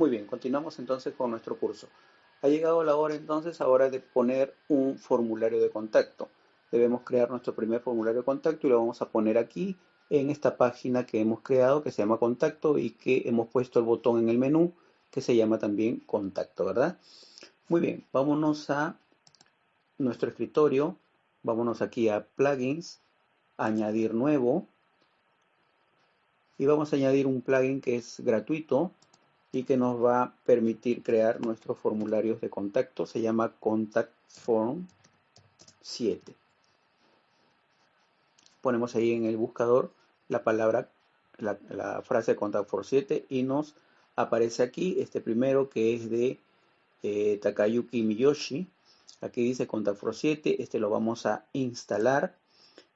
Muy bien, continuamos entonces con nuestro curso. Ha llegado la hora entonces ahora de poner un formulario de contacto. Debemos crear nuestro primer formulario de contacto y lo vamos a poner aquí en esta página que hemos creado que se llama contacto y que hemos puesto el botón en el menú que se llama también contacto, ¿verdad? Muy bien, vámonos a nuestro escritorio, vámonos aquí a plugins, añadir nuevo y vamos a añadir un plugin que es gratuito y que nos va a permitir crear nuestros formularios de contacto. Se llama Contact Form 7. Ponemos ahí en el buscador la palabra, la, frase Contact Form 7 y nos aparece aquí este primero que es de eh, Takayuki Miyoshi. Aquí dice Contact Form 7. Este lo vamos a instalar.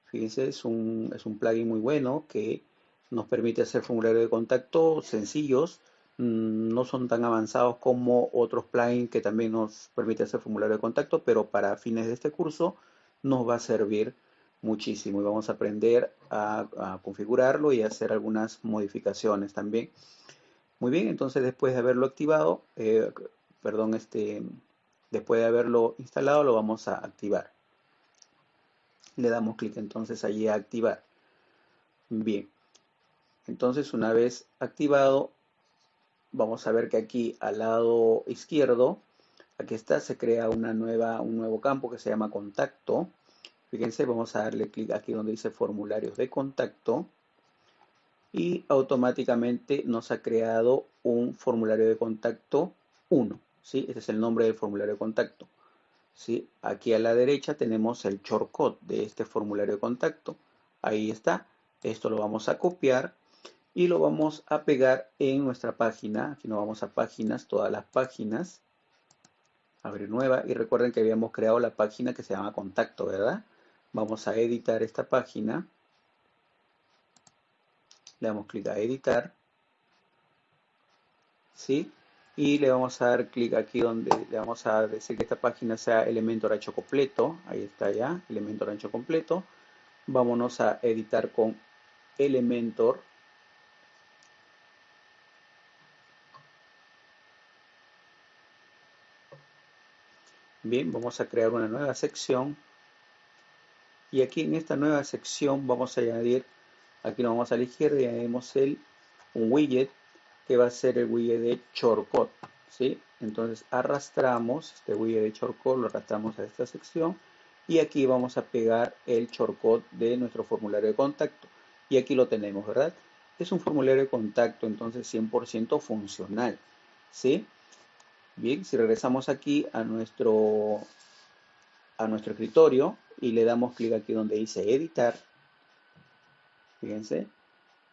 Fíjense, es un, es un plugin muy bueno que nos permite hacer formularios de contacto sencillos no son tan avanzados como otros plugins que también nos permiten hacer formulario de contacto, pero para fines de este curso nos va a servir muchísimo y vamos a aprender a, configurarlo y hacer algunas modificaciones también. Muy bien, entonces después de haberlo activado, eh, perdón, este, después de haberlo instalado lo vamos a activar. Le damos clic entonces allí a activar. Bien, entonces una vez activado vamos a ver que aquí al lado izquierdo, aquí está, se crea una nueva, un nuevo campo que se llama contacto. Fíjense, vamos a darle clic aquí donde dice formularios de contacto y automáticamente nos ha creado un formulario de contacto 1. ¿sí? Este es el nombre del formulario de contacto. ¿sí? Aquí a la derecha tenemos el shortcut de este formulario de contacto. Ahí está. Esto lo vamos a copiar y lo vamos a pegar en nuestra página. Aquí nos vamos a páginas, todas las páginas. Abrir nueva y recuerden que habíamos creado la página que se llama contacto, ¿verdad? Vamos a editar esta página. Le damos clic a editar. ¿Sí? Y le vamos a dar clic aquí donde le vamos a decir que esta página sea elemento ancho completo. Ahí está ya, elemento ancho completo. Vámonos a editar con Elementor Bien, vamos a crear una nueva sección. Y aquí en esta nueva sección vamos a añadir, aquí nos vamos a la izquierda y añadimos el, un widget que va a ser el widget de shortcut. ¿sí? Entonces arrastramos este widget de shortcut, lo arrastramos a esta sección y aquí vamos a pegar el shortcut de nuestro formulario de contacto. Y aquí lo tenemos, ¿verdad? Es un formulario de contacto, entonces 100% funcional. ¿sí? Bien, si regresamos aquí a nuestro, a nuestro escritorio y le damos clic aquí donde dice editar, fíjense,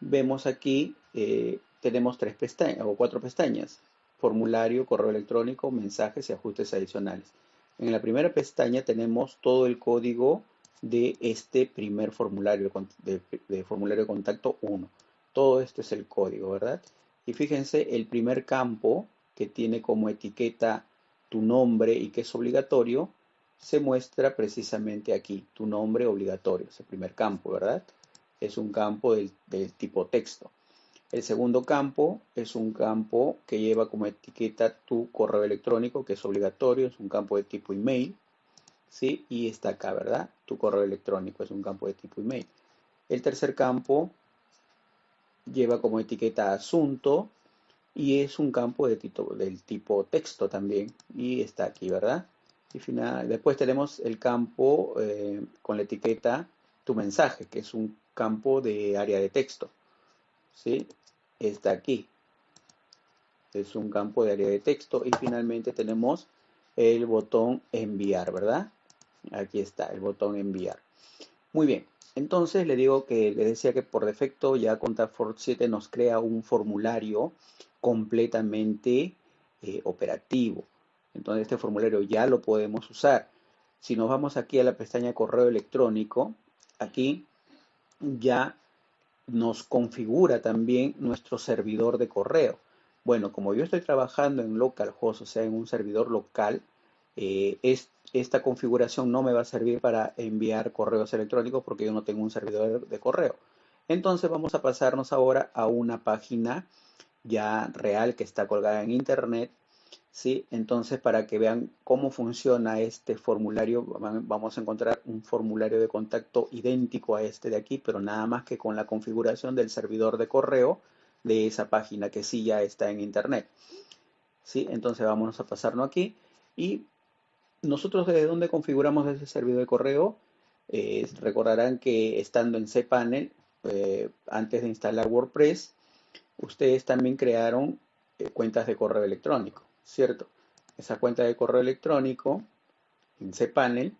vemos aquí, eh, tenemos tres pestañas o cuatro pestañas, formulario, correo electrónico, mensajes y ajustes adicionales. En la primera pestaña tenemos todo el código de este primer formulario de, de formulario de contacto 1. Todo esto es el código, ¿verdad? Y fíjense, el primer campo que tiene como etiqueta tu nombre y que es obligatorio, se muestra precisamente aquí, tu nombre obligatorio, es el primer campo, ¿verdad? Es un campo del, tipo texto. El segundo campo es un campo que lleva como etiqueta tu correo electrónico, que es obligatorio, es un campo de tipo email, ¿sí? Y está acá, ¿verdad? Tu correo electrónico es un campo de tipo email. El tercer campo lleva como etiqueta asunto, y es un campo de del tipo texto también y está aquí, ¿verdad? Y final, después tenemos el campo eh, con la etiqueta tu mensaje, que es un campo de área de texto, ¿sí? Está aquí. Es un campo de área de texto y finalmente tenemos el botón enviar, ¿verdad? Aquí está el botón enviar. Muy bien, entonces le digo que le decía que por defecto ya Contact 7 nos crea un formulario completamente eh, operativo. Entonces este formulario ya lo podemos usar. Si nos vamos aquí a la pestaña correo electrónico, aquí ya nos configura también nuestro servidor de correo. Bueno, como yo estoy trabajando en localhost, o sea, en un servidor local, eh, esta configuración no me va a servir para enviar correos electrónicos porque yo no tengo un servidor de correo. Entonces vamos a pasarnos ahora a una página ya real que está colgada en internet. ¿sí? Entonces, para que vean cómo funciona este formulario, vamos a encontrar un formulario de contacto idéntico a este de aquí, pero nada más que con la configuración del servidor de correo de esa página que sí ya está en internet. ¿sí? Entonces, vamos a pasarnos aquí y nosotros desde dónde configuramos ese servidor de correo, eh, recordarán que estando en cPanel, eh, antes de instalar WordPress, ustedes también crearon eh, cuentas de correo electrónico, ¿cierto? Esa cuenta de correo electrónico en cPanel,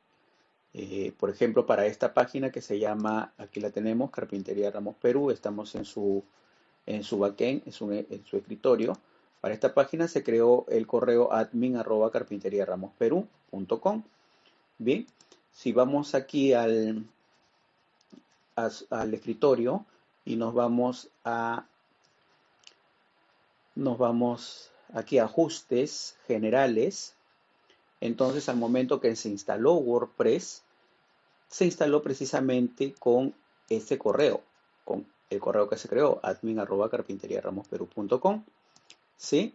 por ejemplo, para esta página que se llama, aquí la tenemos, Carpintería Ramos Perú, estamos en su, en su backend, en su, en su escritorio. Para esta página se creó el correo admin arroba carpinteriaramosperú.com. Bien, si vamos aquí al, al escritorio y nos vamos a nos vamos aquí a ajustes generales entonces al momento que se instaló WordPress se instaló precisamente con este correo con el correo que se creó admin ¿sí?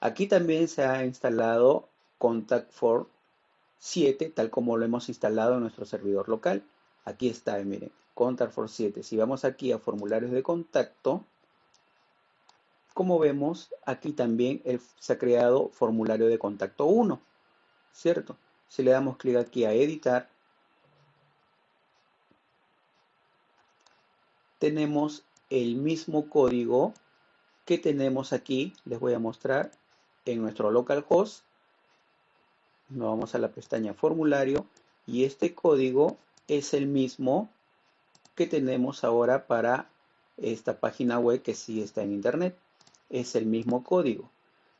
aquí también se ha instalado contact for 7 tal como lo hemos instalado en nuestro servidor local aquí está, miren Contact for 7. Si vamos aquí a formularios de contacto, como vemos, aquí también se ha creado formulario de contacto 1, ¿cierto? Si le damos clic aquí a editar, tenemos el mismo código que tenemos aquí, les voy a mostrar, en nuestro localhost. Nos vamos a la pestaña formulario y este código es el mismo que tenemos ahora para esta página web que sí está en internet. Es el mismo código.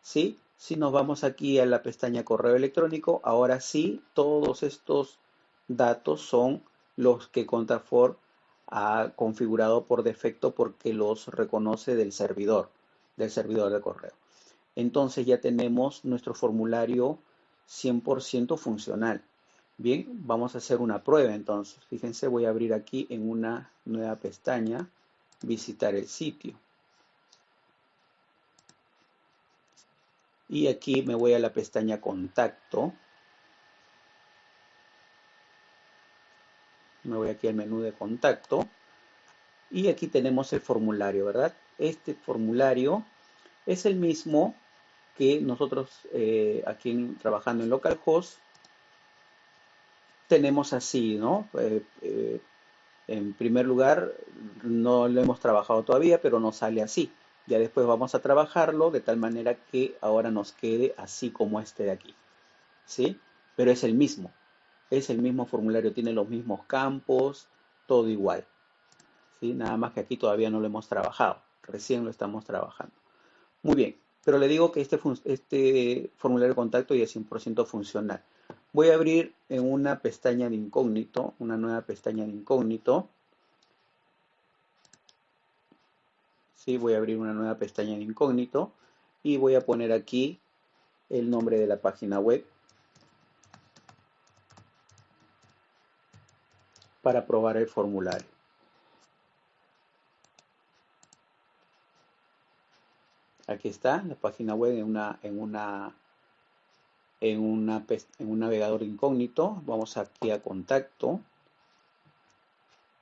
¿sí? Si nos vamos aquí a la pestaña correo electrónico, ahora sí todos estos datos son los que Contafor ha configurado por defecto porque los reconoce del servidor, del servidor de correo. Entonces ya tenemos nuestro formulario 100% funcional. Bien, vamos a hacer una prueba entonces. Fíjense, voy a abrir aquí en una nueva pestaña, visitar el sitio. Y aquí me voy a la pestaña contacto. Me voy aquí al menú de contacto. Y aquí tenemos el formulario, ¿verdad? Este formulario es el mismo que nosotros eh, aquí trabajando en localhost tenemos así, ¿no? Eh, eh, en primer lugar, no lo hemos trabajado todavía, pero nos sale así. Ya después vamos a trabajarlo de tal manera que ahora nos quede así como este de aquí. ¿Sí? Pero es el mismo. Es el mismo formulario, tiene los mismos campos, todo igual. ¿Sí? Nada más que aquí todavía no lo hemos trabajado. Recién lo estamos trabajando. Muy bien, pero le digo que este, este formulario de contacto ya es 100% funcional. Voy a abrir en una pestaña de incógnito, una nueva pestaña de incógnito. Sí, voy a abrir una nueva pestaña de incógnito y voy a poner aquí el nombre de la página web para probar el formulario. Aquí está la página web en una, en una en, en un navegador incógnito. Vamos aquí a contacto.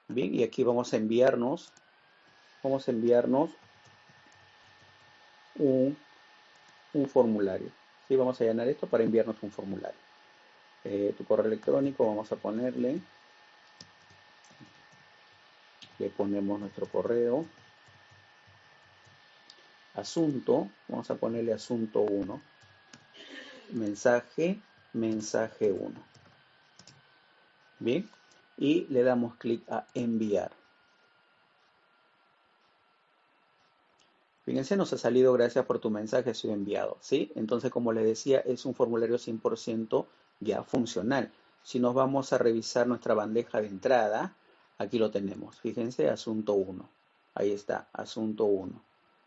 Bien, y aquí vamos a enviarnos, vamos a enviarnos un, formulario. ¿sí? Vamos a llenar esto para enviarnos un formulario. Eh, tu correo electrónico, vamos a ponerle, le ponemos nuestro correo. Asunto, vamos a ponerle asunto 1 mensaje, mensaje 1. Bien, y le damos clic a enviar. Fíjense, nos ha salido gracias por tu mensaje, sido enviado. ¿sí? Entonces, como les decía, es un formulario 100% ya funcional. Si nos vamos a revisar nuestra bandeja de entrada, aquí lo tenemos. Fíjense, asunto 1. Ahí está, asunto 1.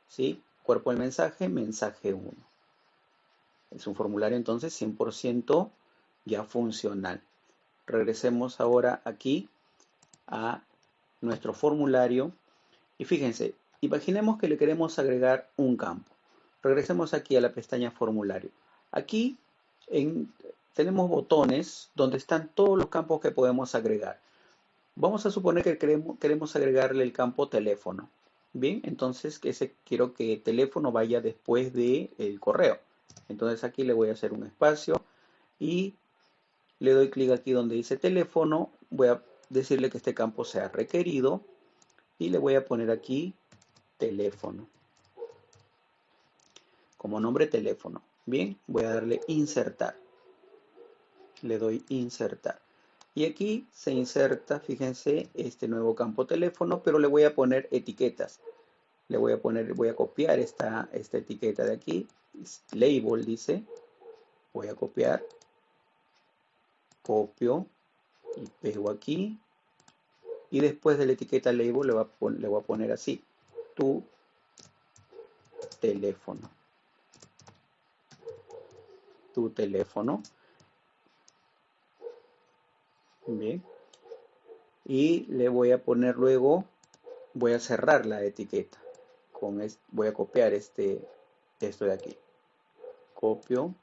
¿sí? Cuerpo del mensaje, mensaje 1. Es un formulario entonces 100% ya funcional. Regresemos ahora aquí a nuestro formulario y fíjense, Imaginemos que le queremos agregar un campo. Regresemos aquí a la pestaña formulario. Aquí tenemos botones donde están todos los campos que podemos agregar. Vamos a suponer que queremos, queremos agregarle el campo teléfono. Bien, entonces quiero que teléfono vaya después del el correo. Entonces aquí le voy a hacer un espacio y le doy clic aquí donde dice teléfono. Voy a decirle que este campo sea requerido y le voy a poner aquí teléfono. Como nombre teléfono. Bien, voy a darle insertar. Le doy insertar. Y aquí se inserta, fíjense, este nuevo campo teléfono, pero le voy a poner etiquetas. Le voy a poner, voy a copiar esta, esta etiqueta de aquí. Label dice. Voy a copiar. Copio y pego aquí. Y después de la etiqueta label le voy a, le voy a poner así. Tu teléfono. Tu teléfono. Bien. Y le voy a poner luego, voy a cerrar la etiqueta. Con voy a copiar este, esto de aquí. Copio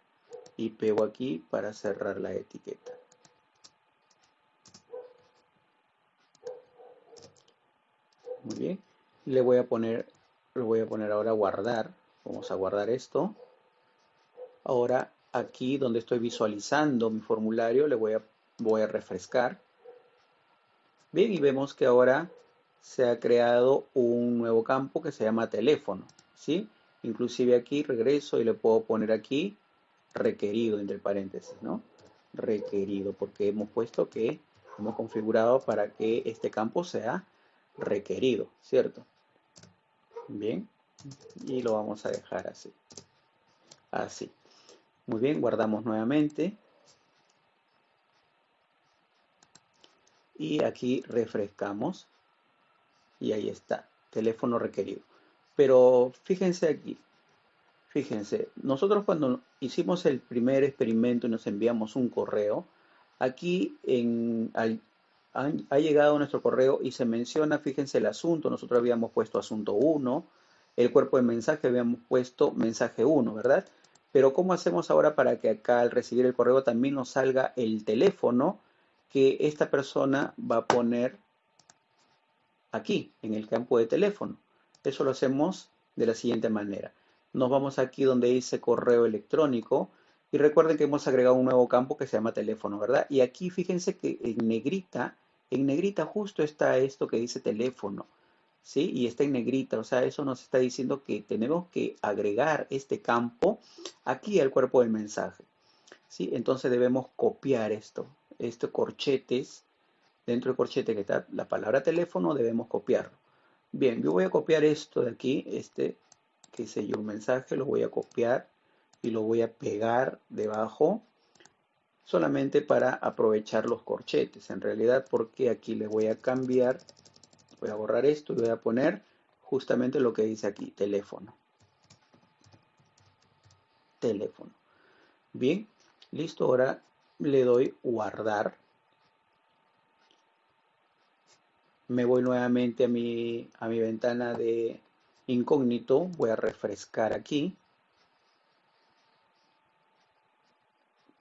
y pego aquí para cerrar la etiqueta. Muy bien. Le voy a poner, le voy a poner ahora guardar. Vamos a guardar esto. Ahora aquí donde estoy visualizando mi formulario le voy a voy a refrescar. Bien, y vemos que ahora se ha creado un nuevo campo que se llama teléfono, ¿sí? Inclusive aquí regreso y le puedo poner aquí requerido entre paréntesis, ¿no? Requerido, porque hemos puesto que hemos configurado para que este campo sea requerido, ¿cierto? Bien, y lo vamos a dejar así. Así. Muy bien, guardamos nuevamente. y aquí refrescamos y ahí está, teléfono requerido. Pero fíjense aquí, fíjense, nosotros cuando hicimos el primer experimento y nos enviamos un correo, aquí en, ha llegado nuestro correo y se menciona, fíjense el asunto, nosotros habíamos puesto asunto 1, el cuerpo de mensaje habíamos puesto mensaje 1, ¿verdad? Pero ¿cómo hacemos ahora para que acá al recibir el correo también nos salga el teléfono que esta persona va a poner aquí, en el campo de teléfono. Eso lo hacemos de la siguiente manera. Nos vamos aquí donde dice correo electrónico y recuerden que hemos agregado un nuevo campo que se llama teléfono, ¿verdad? Y aquí fíjense que en negrita, en negrita justo está esto que dice teléfono, ¿sí? Y está en negrita, o sea, eso nos está diciendo que tenemos que agregar este campo aquí al cuerpo del mensaje, ¿sí? Entonces debemos copiar esto, este corchetes, dentro del corchete que está la palabra teléfono, debemos copiarlo. Bien, yo voy a copiar esto de aquí, este, que sé yo, un mensaje, lo voy a copiar y lo voy a pegar debajo, solamente para aprovechar los corchetes, en realidad, porque aquí le voy a cambiar, voy a borrar esto y voy a poner justamente lo que dice aquí, teléfono. Teléfono. Bien, listo, ahora le doy guardar. Me voy nuevamente a mi, a mi ventana de incógnito. Voy a refrescar aquí.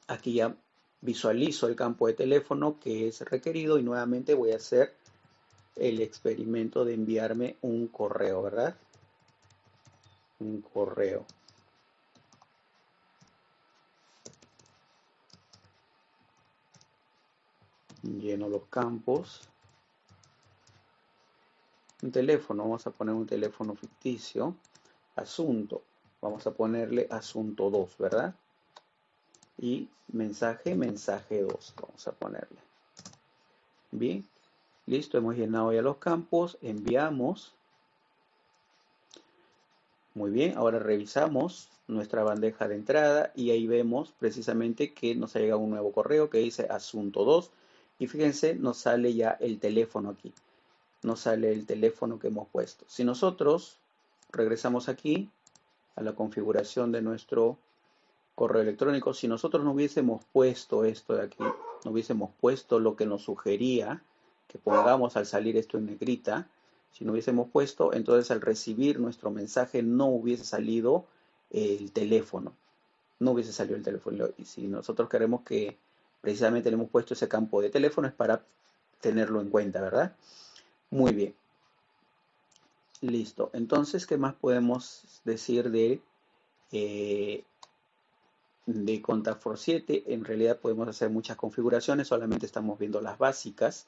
Aquí ya visualizo el campo de teléfono que es requerido y nuevamente voy a hacer el experimento de enviarme un correo, ¿verdad? Un correo. lleno los campos. Un teléfono, vamos a poner un teléfono ficticio. Asunto, vamos a ponerle asunto 2, ¿verdad? Y mensaje, mensaje 2, vamos a ponerle. Bien, listo, hemos llenado ya los campos, enviamos. Muy bien, ahora revisamos nuestra bandeja de entrada y ahí vemos precisamente que nos ha llegado un nuevo correo que dice asunto 2 y fíjense, nos sale ya el teléfono aquí. Nos sale el teléfono que hemos puesto. Si nosotros regresamos aquí a la configuración de nuestro correo electrónico, si nosotros no hubiésemos puesto esto de aquí, no hubiésemos puesto lo que nos sugería que pongamos al salir esto en negrita, Si no hubiésemos puesto, entonces al recibir nuestro mensaje no hubiese salido el teléfono. No hubiese salido el teléfono. Y si nosotros queremos que precisamente le hemos puesto ese campo de teléfono es para tenerlo en cuenta, ¿verdad? Muy bien. Listo. Entonces, ¿qué más podemos decir de, eh, de Contact for 7? En realidad podemos hacer muchas configuraciones, solamente estamos viendo las básicas.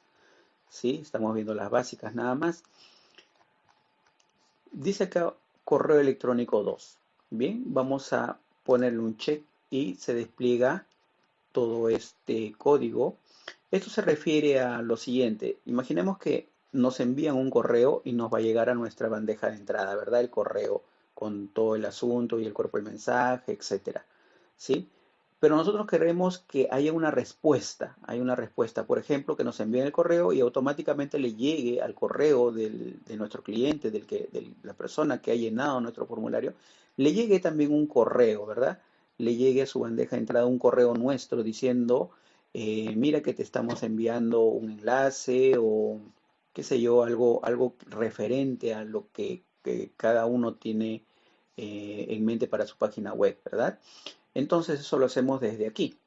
¿Sí? Estamos viendo las básicas nada más. Dice acá correo electrónico 2. Bien, vamos a ponerle un check y se despliega todo este código. Esto se refiere a lo siguiente. Imaginemos que nos envían un correo y nos va a llegar a nuestra bandeja de entrada, ¿verdad? El correo con todo el asunto y el cuerpo del mensaje, etcétera. ¿Sí? Pero nosotros queremos que haya una respuesta, hay una respuesta, por ejemplo, que nos envíen el correo y automáticamente le llegue al correo de nuestro cliente, del que, de la persona que ha llenado nuestro formulario, le llegue también un correo, ¿verdad? Le llegue a su bandeja de entrada un correo nuestro diciendo, eh, mira que te estamos enviando un enlace o qué sé yo, algo, algo referente a lo que, cada uno tiene eh, en mente para su página web, ¿verdad? Entonces eso lo hacemos desde aquí,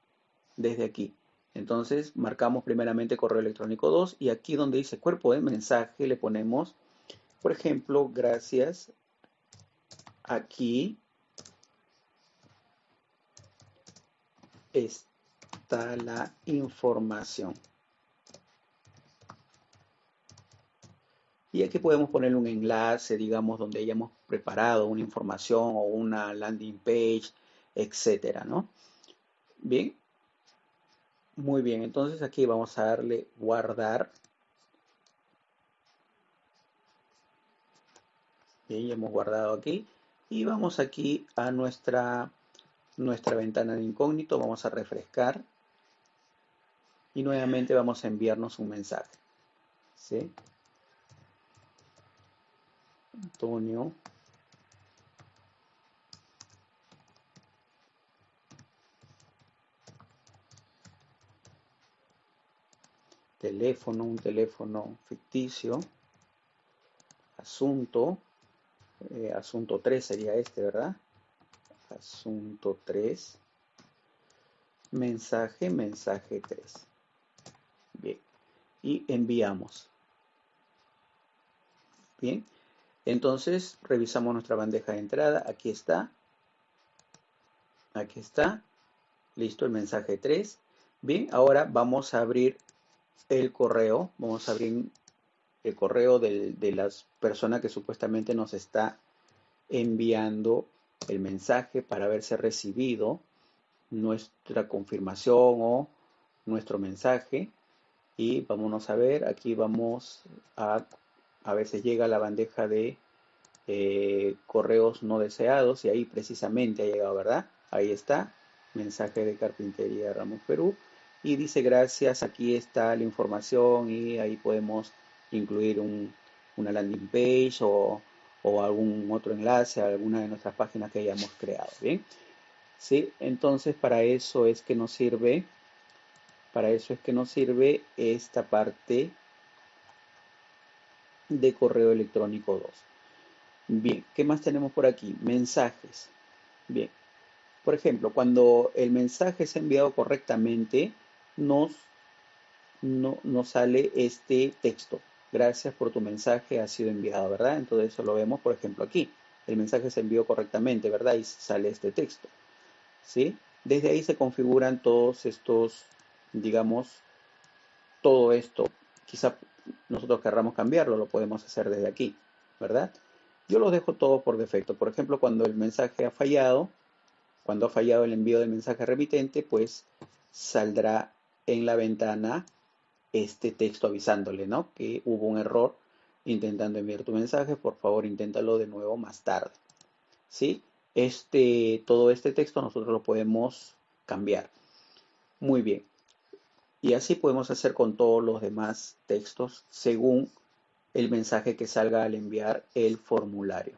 desde aquí. Entonces marcamos primeramente correo electrónico 2 y aquí donde dice cuerpo de mensaje le ponemos, por ejemplo, gracias. Aquí está la información. Y aquí podemos poner un enlace, digamos, donde hayamos preparado una información o una landing page etcétera, ¿no? Bien. Muy bien, entonces aquí vamos a darle guardar. Bien, ya hemos guardado aquí. Y vamos aquí a nuestra, nuestra ventana de incógnito. Vamos a refrescar. Y nuevamente vamos a enviarnos un mensaje. ¿Sí? Antonio teléfono, un teléfono ficticio, asunto, eh, asunto 3 sería este, ¿verdad? Asunto 3, mensaje, mensaje 3. Bien, y enviamos. Bien, entonces revisamos nuestra bandeja de entrada, aquí está, aquí está, listo el mensaje 3. Bien, ahora vamos a abrir el correo, vamos a abrir el correo de, la persona que supuestamente nos está enviando el mensaje para haberse recibido nuestra confirmación o nuestro mensaje. Y vámonos a ver aquí vamos a a veces llega la bandeja de eh, correos no deseados. Y ahí precisamente ha llegado verdad ahí está mensaje de carpintería Ramos Perú y dice gracias, aquí está la información y ahí podemos incluir una landing page o, algún otro enlace a alguna de nuestras páginas que hayamos creado, ¿bien? ¿Sí? Entonces para eso es que nos sirve, para eso es que nos sirve esta parte de correo electrónico 2. Bien, ¿qué más tenemos por aquí? Mensajes. Bien, por ejemplo, cuando el mensaje es enviado correctamente, nos, no, nos sale este texto. Gracias por tu mensaje, ha sido enviado, ¿verdad? Entonces eso lo vemos, por ejemplo, aquí. El mensaje se envió correctamente, ¿verdad? Y sale este texto. ¿Sí? Desde ahí se configuran todos estos, digamos, todo esto. Quizá nosotros querramos cambiarlo, lo podemos hacer desde aquí, ¿verdad? Yo lo dejo todo por defecto. Por ejemplo, cuando el mensaje ha fallado, cuando ha fallado el envío del mensaje remitente, pues saldrá en la ventana este texto avisándole, ¿no? Que hubo un error intentando enviar tu mensaje, por favor inténtalo de nuevo más tarde. ¿Sí? Este, todo este texto nosotros lo podemos cambiar. Muy bien. Y así podemos hacer con todos los demás textos según el mensaje que salga al enviar el formulario.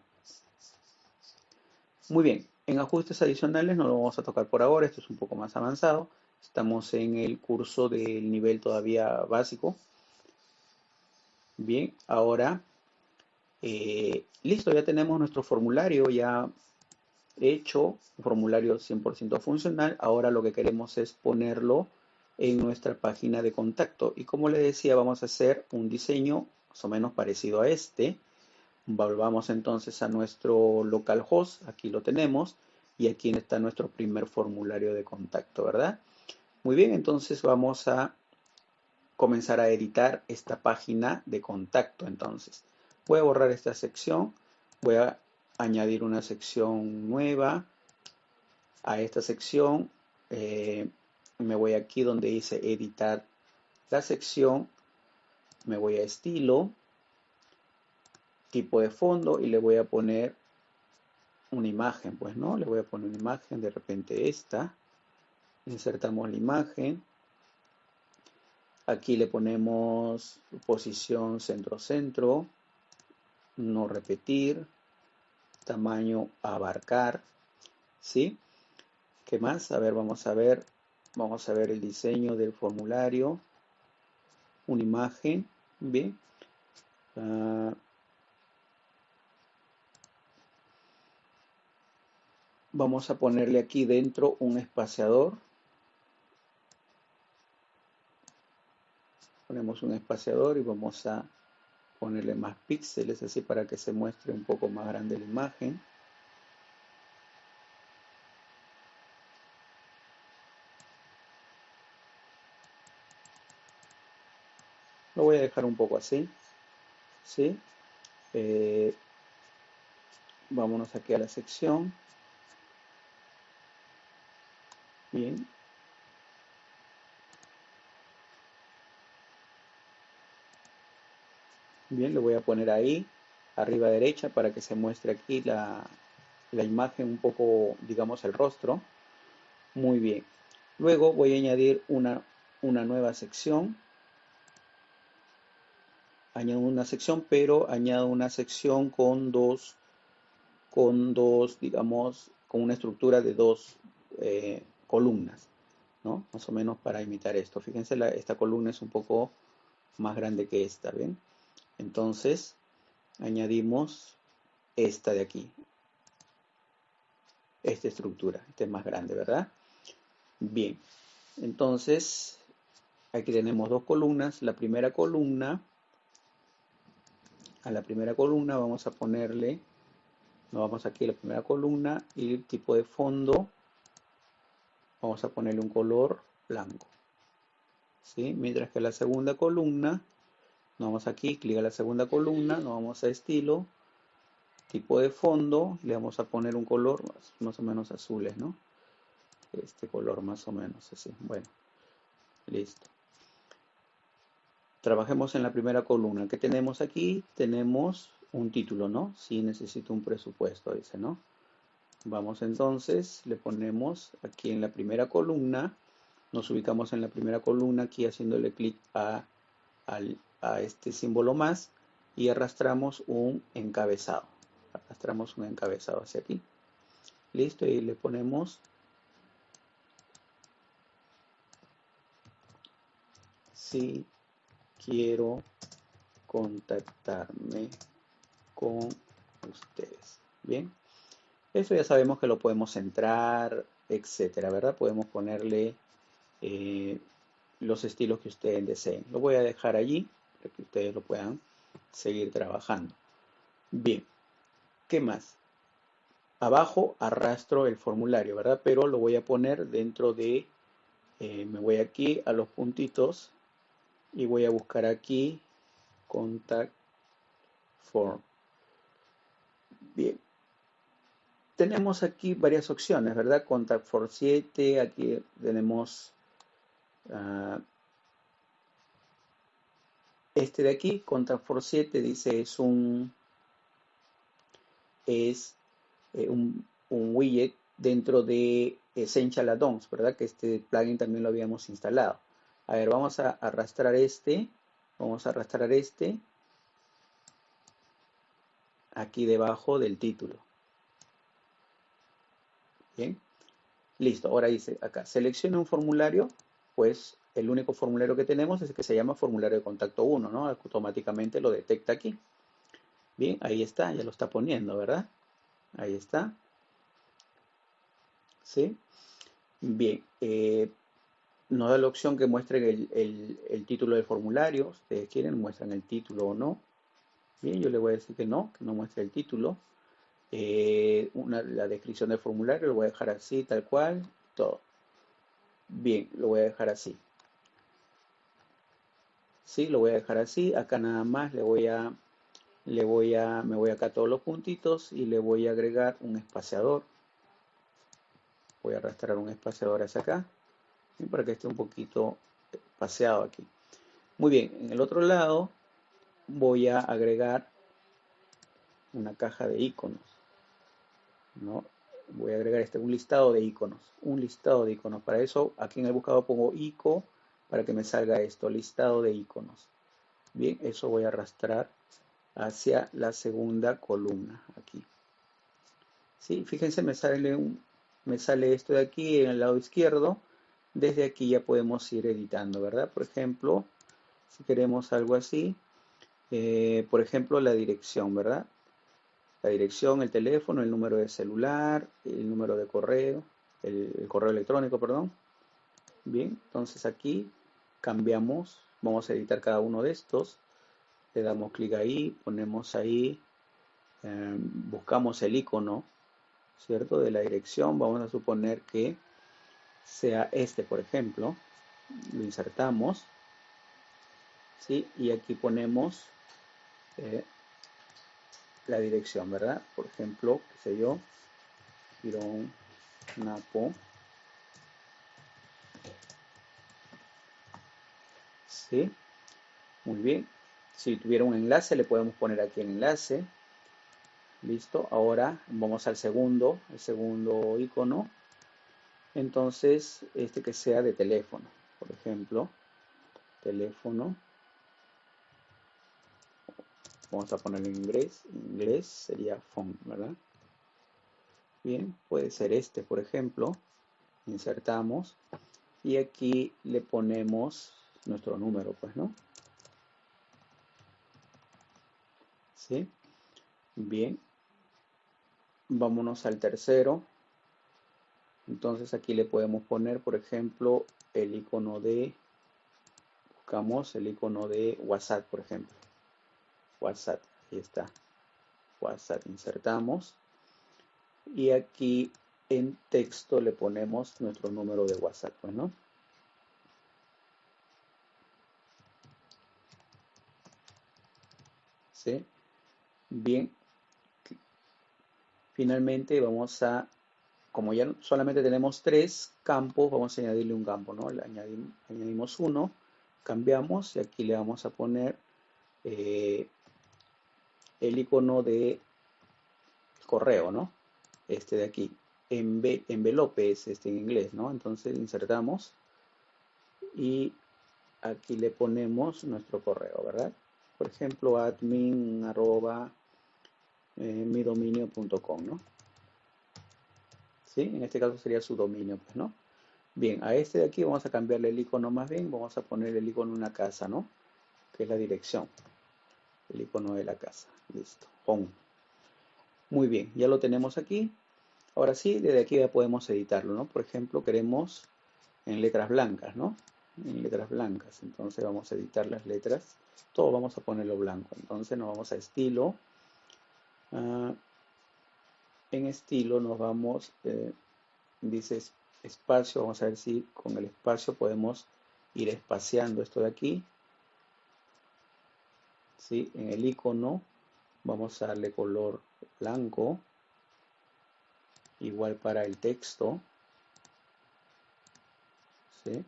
Muy bien, en ajustes adicionales no lo vamos a tocar por ahora, esto es un poco más avanzado. Estamos en el curso del nivel todavía básico. Bien, ahora Eh, listo, ya tenemos nuestro formulario ya hecho, un formulario 100% funcional. Ahora lo que queremos es ponerlo en nuestra página de contacto. Y como le decía, vamos a hacer un diseño más o menos parecido a este. Volvamos entonces a nuestro localhost, aquí lo tenemos, y aquí está nuestro primer formulario de contacto, ¿verdad? Muy bien, entonces vamos a comenzar a editar esta página de contacto entonces. Voy a borrar esta sección, voy a añadir una sección nueva a esta sección. Eh, me voy aquí donde dice editar la sección, me voy a estilo, tipo de fondo y le voy a poner una imagen, pues no, le voy a poner una imagen, de repente esta, insertamos la imagen, aquí le ponemos posición centro-centro, no repetir, tamaño abarcar, ¿sí? ¿Qué más? A ver, vamos a ver Vamos a ver el diseño del formulario. Una imagen. Bien. Ah, vamos a ponerle aquí dentro un espaciador. Ponemos un espaciador y vamos a ponerle más píxeles así para que se muestre un poco más grande la imagen. Lo voy a dejar un poco así. ¿Sí? Eh, vámonos aquí a la sección. Bien. Bien, lo voy a poner ahí, arriba derecha, para que se muestre aquí la, la imagen un poco, digamos, el rostro. Muy bien. Luego voy a añadir una, una nueva sección añado una sección, pero añado una sección con dos, con dos, digamos, con una estructura de dos eh, columnas, ¿no? Más o menos para imitar esto. Fíjense, esta columna es un poco más grande que esta, ¿ven? Entonces, añadimos esta de aquí. Esta estructura, esta es más grande, ¿verdad? Bien, entonces, aquí tenemos dos columnas. La primera columna a la primera columna vamos a ponerle, nos vamos aquí a la primera columna y el tipo de fondo, vamos a ponerle un color blanco. ¿sí? Mientras que la segunda columna, nos vamos aquí, clic a la segunda columna, nos vamos a estilo, tipo de fondo, le vamos a poner un color más, o menos azules, ¿no? Este color más o menos así. Bueno, listo. Trabajemos en la primera columna. ¿Qué tenemos aquí? Tenemos un título, ¿no? Si necesito un presupuesto, dice, ¿no? Vamos entonces, le ponemos aquí en la primera columna, nos ubicamos en la primera columna aquí haciéndole clic a, a este símbolo más y arrastramos un encabezado. Arrastramos un encabezado hacia aquí. Listo, y le ponemos si quiero contactarme con ustedes. Bien, eso ya sabemos que lo podemos centrar, etcétera, ¿verdad? Podemos ponerle eh, los estilos que ustedes deseen. Lo voy a dejar allí para que ustedes lo puedan seguir trabajando. Bien, ¿qué más? Abajo arrastro el formulario, ¿verdad? Pero lo voy a poner dentro de, eh, me voy aquí a los puntitos y voy a buscar aquí contact form. Bien. Tenemos aquí varias opciones, ¿verdad? Contact form 7, aquí tenemos uh, este de aquí, contact form 7, dice es un es eh, un, widget dentro de Essential Add-ons, ¿verdad? Que este plugin también lo habíamos instalado. A ver, vamos a arrastrar este. Vamos a arrastrar este aquí debajo del título. Bien. Listo. Ahora dice acá, selecciona un formulario. Pues el único formulario que tenemos es el que se llama formulario de contacto 1, ¿no? Automáticamente lo detecta aquí. Bien, ahí está, ya lo está poniendo, ¿verdad? Ahí está. ¿Sí? Bien, eh, nos da la opción que muestren el, título del formulario. Ustedes quieren, muestran el título o no. Bien, yo le voy a decir que no, que no muestre el título. Eh, la descripción del formulario lo voy a dejar así, tal cual, todo. Bien, lo voy a dejar así. Sí, lo voy a dejar así. Acá nada más le voy a, le voy a, me voy acá a todos los puntitos y le voy a agregar un espaciador. Voy a arrastrar un espaciador hacia acá para que esté un poquito paseado aquí. Muy bien, en el otro lado voy a agregar una caja de iconos. ¿no? Voy a agregar este, un listado de iconos. Un listado de iconos. Para eso, aquí en el buscador pongo ico para que me salga esto, listado de iconos. Bien, eso voy a arrastrar hacia la segunda columna aquí. ¿Sí? Fíjense, me sale, me sale esto de aquí en el lado izquierdo desde aquí ya podemos ir editando, ¿verdad? Por ejemplo, si queremos algo así, eh, por ejemplo, la dirección, ¿verdad? La dirección, el teléfono, el número de celular, el número de correo, el, correo electrónico, perdón. Bien, entonces aquí cambiamos, vamos a editar cada uno de estos, le damos clic ahí, ponemos ahí, eh, buscamos el icono, ¿cierto? De la dirección, vamos a suponer que sea este, por ejemplo, lo insertamos, ¿sí? Y aquí ponemos eh, la dirección, ¿verdad? Por ejemplo, qué sé yo, Girón Napo. ¿Sí? Muy bien. Si tuviera un enlace, le podemos poner aquí el enlace. Listo. Ahora vamos al segundo, el segundo icono entonces este que sea de teléfono, por ejemplo, teléfono, vamos a poner en inglés, inglés sería phone, ¿verdad? Bien, puede ser este, por ejemplo, insertamos y aquí le ponemos nuestro número, pues, ¿no? ¿Sí? Bien, vámonos al tercero, entonces aquí le podemos poner, por ejemplo, el icono de, buscamos el icono de WhatsApp, por ejemplo. WhatsApp, ahí está. WhatsApp, insertamos. Y aquí en texto le ponemos nuestro número de WhatsApp, pues, ¿no? Bien. Finalmente vamos a como ya solamente tenemos tres campos, vamos a añadirle un campo, ¿no? Le añadimos, uno, cambiamos y aquí le vamos a poner eh, el icono de correo, ¿no? Este de aquí. envelope es este en inglés, ¿no? Entonces insertamos y aquí le ponemos nuestro correo, ¿verdad? Por ejemplo, admin arroba eh, ¿no? En este caso sería su dominio, pues, ¿no? Bien, a este de aquí vamos a cambiarle el icono más bien, vamos a poner el icono una casa, ¿no? Que es la dirección, el icono de la casa, listo, home. Muy bien, ya lo tenemos aquí. Ahora sí, desde aquí ya podemos editarlo, ¿no? Por ejemplo, queremos en letras blancas, ¿no? En letras blancas, entonces vamos a editar las letras, todo vamos a ponerlo blanco, entonces nos vamos a estilo, uh, en estilo nos vamos, eh, dice espacio, vamos a ver si con el espacio podemos ir espaciando esto de aquí. ¿Sí? En el icono vamos a darle color blanco, igual para el texto. ¿Sí?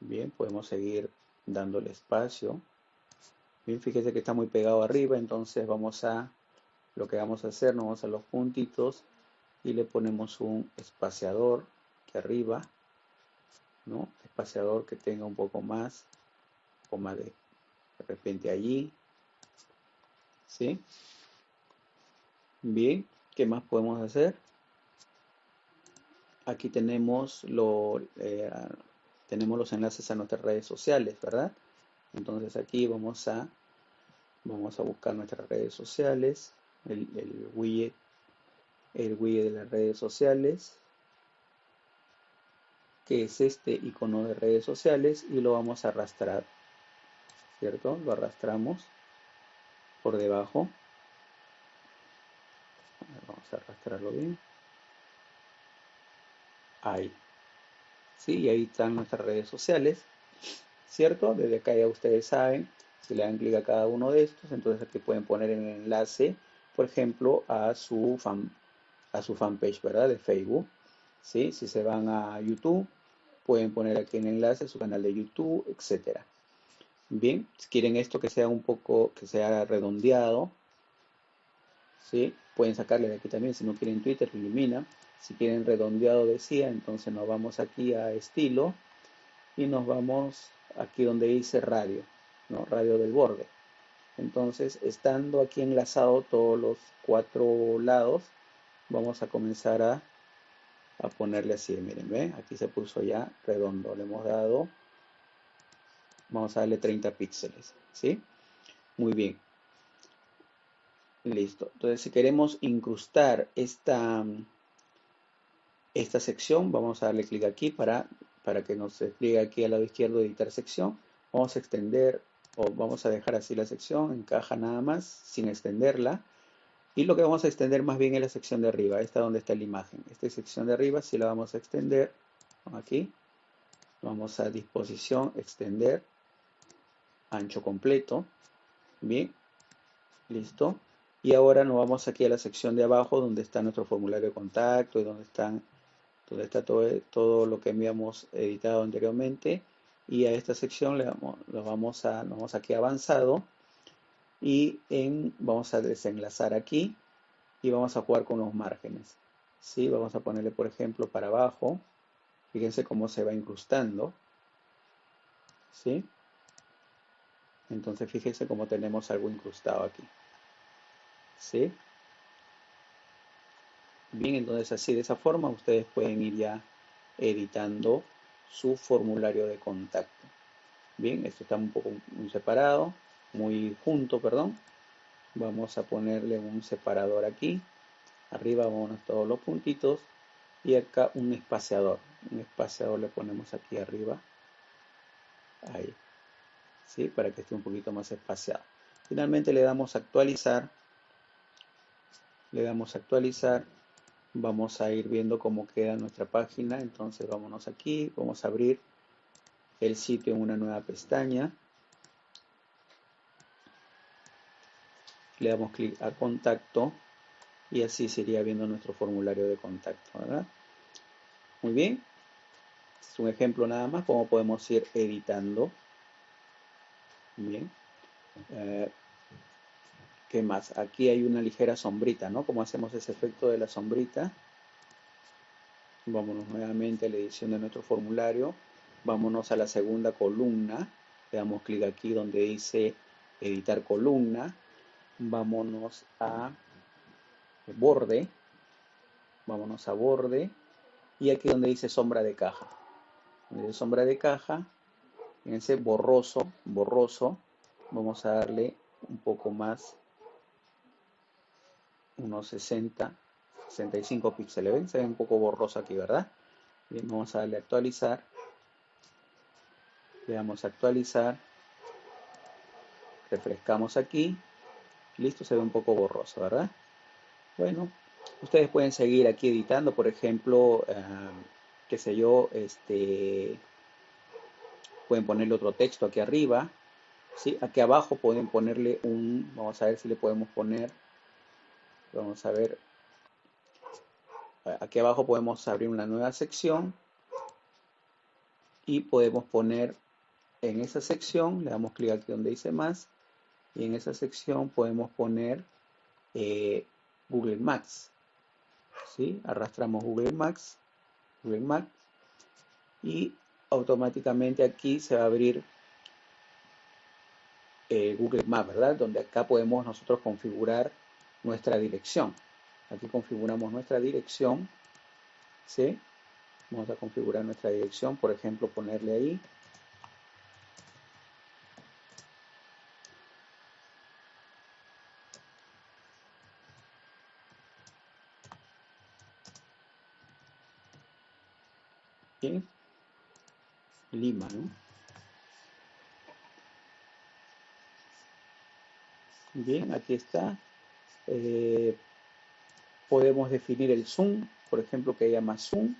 Bien, podemos seguir dándole espacio. Bien, fíjese que está muy pegado arriba, entonces vamos a lo que vamos a hacer, nos vamos a los puntitos y le ponemos un espaciador que arriba, ¿no? Espaciador que tenga un poco más, coma de, de repente allí, ¿sí? Bien, ¿qué más podemos hacer? Aquí tenemos, lo, eh, tenemos los enlaces a nuestras redes sociales, ¿verdad? Entonces aquí vamos a Vamos a buscar nuestras redes sociales, el, el widget, el widget de las redes sociales, que es este icono de redes sociales, y lo vamos a arrastrar, ¿cierto? Lo arrastramos por debajo. Vamos a arrastrarlo bien. Ahí. ¿Sí? Y ahí están nuestras redes sociales, ¿cierto? Desde acá ya ustedes saben si le dan clic a cada uno de estos, entonces aquí pueden poner el enlace, por ejemplo, a su fan, a su fanpage, ¿verdad? De Facebook. ¿sí? Si se van a YouTube, pueden poner aquí el enlace su canal de YouTube, etcétera. Bien, si quieren esto que sea un poco, que sea redondeado, ¿sí? Pueden sacarle de aquí también, si no quieren Twitter, elimina. Si quieren redondeado decía, entonces nos vamos aquí a estilo y nos vamos aquí donde dice radio. Radio del borde. Entonces, estando aquí enlazado todos los cuatro lados, vamos a comenzar a, a ponerle así, miren, ¿ven? Aquí se puso ya redondo, le hemos dado, vamos a darle 30 píxeles, ¿sí? Muy bien. Listo. Entonces, si queremos incrustar esta, esta sección, vamos a darle clic aquí para, para que nos despliegue aquí al lado izquierdo editar sección. Vamos a extender o vamos a dejar así la sección en caja nada más sin extenderla. Y lo que vamos a extender más bien es la sección de arriba. Esta donde está la imagen. Esta sección de arriba si la vamos a extender. Aquí. Vamos a disposición extender. Ancho completo. Bien. Listo. Y ahora nos vamos aquí a la sección de abajo donde está nuestro formulario de contacto y donde están donde está todo, todo lo que habíamos editado anteriormente y a esta sección le damos, lo vamos a, nos vamos aquí avanzado y en, vamos a desenlazar aquí y vamos a jugar con los márgenes. ¿sí? Vamos a ponerle, por ejemplo, para abajo. Fíjense cómo se va incrustando. ¿sí? Entonces, fíjense cómo tenemos algo incrustado aquí. ¿sí? Bien, entonces así de esa forma ustedes pueden ir ya editando su formulario de contacto. Bien, esto está un poco muy separado, muy junto, perdón. Vamos a ponerle un separador aquí. Arriba vamos todos los puntitos y acá un espaciador. Un espaciador le ponemos aquí arriba. Ahí. ¿Sí? Para que esté un poquito más espaciado. Finalmente le damos actualizar. Le damos actualizar vamos a ir viendo cómo queda nuestra página. Entonces vámonos aquí, vamos a abrir el sitio en una nueva pestaña. Le damos clic a contacto y así sería viendo nuestro formulario de contacto. Muy bien. Es un ejemplo nada más cómo podemos ir editando. Bien. Eh, ¿Qué más? Aquí hay una ligera sombrita, ¿no? ¿Cómo hacemos ese efecto de la sombrita? Vámonos nuevamente a la edición de nuestro formulario. Vámonos a la segunda columna. Le damos clic aquí donde dice editar columna. Vámonos a borde. Vámonos a borde. Y aquí donde dice sombra de caja. Donde dice sombra de caja, en ese borroso, borroso, vamos a darle un poco más unos 60, 65 píxeles. ¿Ven? Se ve un poco borroso aquí, ¿verdad? Bien, vamos a darle actualizar. Le damos a actualizar. Refrescamos aquí. Listo, se ve un poco borroso, ¿verdad? Bueno, ustedes pueden seguir aquí editando, por ejemplo, eh, qué sé yo, este, pueden ponerle otro texto aquí arriba, ¿sí? Aquí abajo pueden ponerle un, vamos a ver si le podemos poner Vamos a ver. Aquí abajo podemos abrir una nueva sección y podemos poner en esa sección, le damos clic aquí donde dice más, y en esa sección podemos poner eh, Google Maps. ¿sí? Arrastramos Google Maps, Google Maps, y automáticamente aquí se va a abrir eh, Google Maps, ¿verdad? Donde acá podemos nosotros configurar nuestra dirección. Aquí configuramos nuestra dirección. ¿sí? Vamos a configurar nuestra dirección, por ejemplo, ponerle ahí. ¿Sí? Lima, ¿no? Bien, aquí está. Eh, podemos definir el zoom, por ejemplo, que haya más zoom.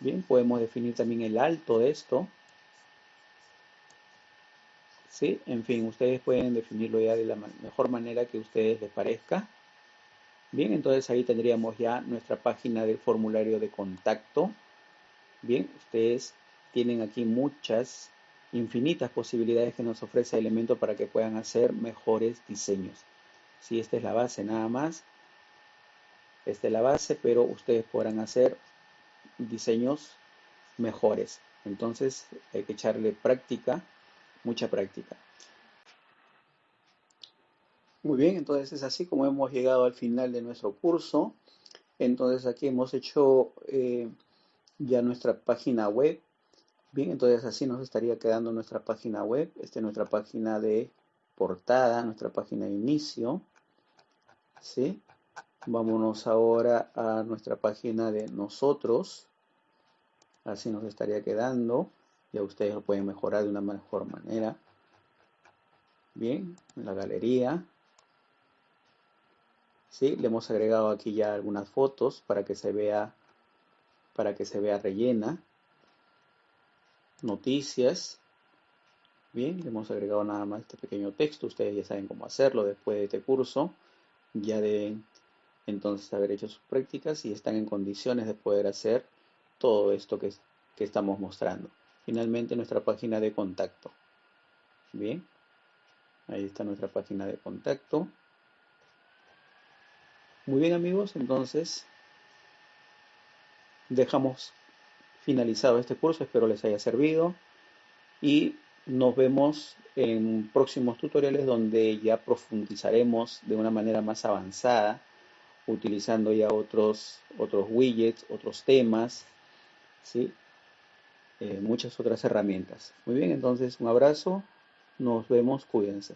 Bien, podemos definir también el alto de esto. ¿Sí? En fin, ustedes pueden definirlo ya de la mejor manera que a ustedes les parezca. Bien, entonces ahí tendríamos ya nuestra página del formulario de contacto. Bien, ustedes tienen aquí muchas, infinitas posibilidades que nos ofrece Elemento para que puedan hacer mejores diseños. Si esta es la base nada más, esta es la base, pero ustedes podrán hacer diseños mejores. Entonces hay que echarle práctica, mucha práctica. Muy bien, entonces es así como hemos llegado al final de nuestro curso. Entonces aquí hemos hecho eh, ya nuestra página web. Bien, entonces así nos estaría quedando nuestra página web. Esta es nuestra página de portada, nuestra página de inicio. ¿Sí? Vámonos ahora a nuestra página de nosotros. Así nos estaría quedando. Ya ustedes lo pueden mejorar de una mejor manera. Bien, en la galería. ¿sí? Le hemos agregado aquí ya algunas fotos para que se vea, para que se vea rellena. Noticias. Bien, le hemos agregado nada más este pequeño texto. Ustedes ya saben cómo hacerlo después de este curso. Ya deben entonces haber hecho sus prácticas y están en condiciones de poder hacer todo esto que, que estamos mostrando. Finalmente nuestra página de contacto. Bien, ahí está nuestra página de contacto. Muy bien amigos, entonces dejamos finalizado este curso, espero les haya servido y nos vemos en próximos tutoriales donde ya profundizaremos de una manera más avanzada utilizando ya otros, otros widgets, otros temas, ¿sí? Eh, muchas otras herramientas. Muy bien, entonces un abrazo, nos vemos, cuídense.